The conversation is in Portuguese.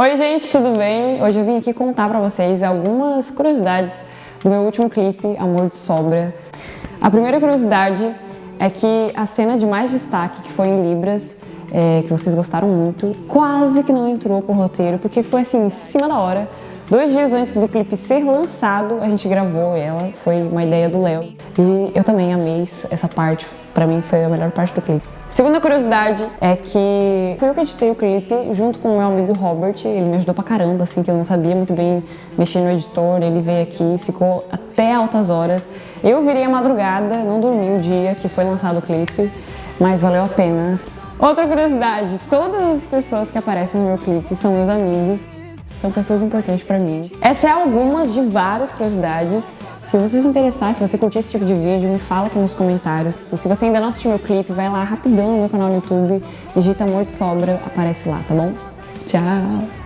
Oi gente, tudo bem? Hoje eu vim aqui contar pra vocês algumas curiosidades do meu último clipe, Amor de Sobra. A primeira curiosidade é que a cena de mais destaque, que foi em Libras, é, que vocês gostaram muito, quase que não entrou pro roteiro, porque foi assim, em cima da hora, Dois dias antes do clipe ser lançado, a gente gravou ela, foi uma ideia do Léo. E eu também amei essa parte, pra mim foi a melhor parte do clipe. Segunda curiosidade é que fui eu que editei o clipe junto com o meu amigo Robert, ele me ajudou pra caramba, assim, que eu não sabia muito bem mexer no editor, ele veio aqui, ficou até altas horas. Eu virei a madrugada, não dormi o dia que foi lançado o clipe, mas valeu a pena. Outra curiosidade, todas as pessoas que aparecem no meu clipe são meus amigos são pessoas importantes para mim. Essas é algumas de várias curiosidades. Se você se interessar, se você curtir esse tipo de vídeo, me fala aqui nos comentários. Se você ainda não assistiu meu clipe, vai lá rapidão no meu canal no YouTube, digita Amor de Sobra, aparece lá, tá bom? Tchau!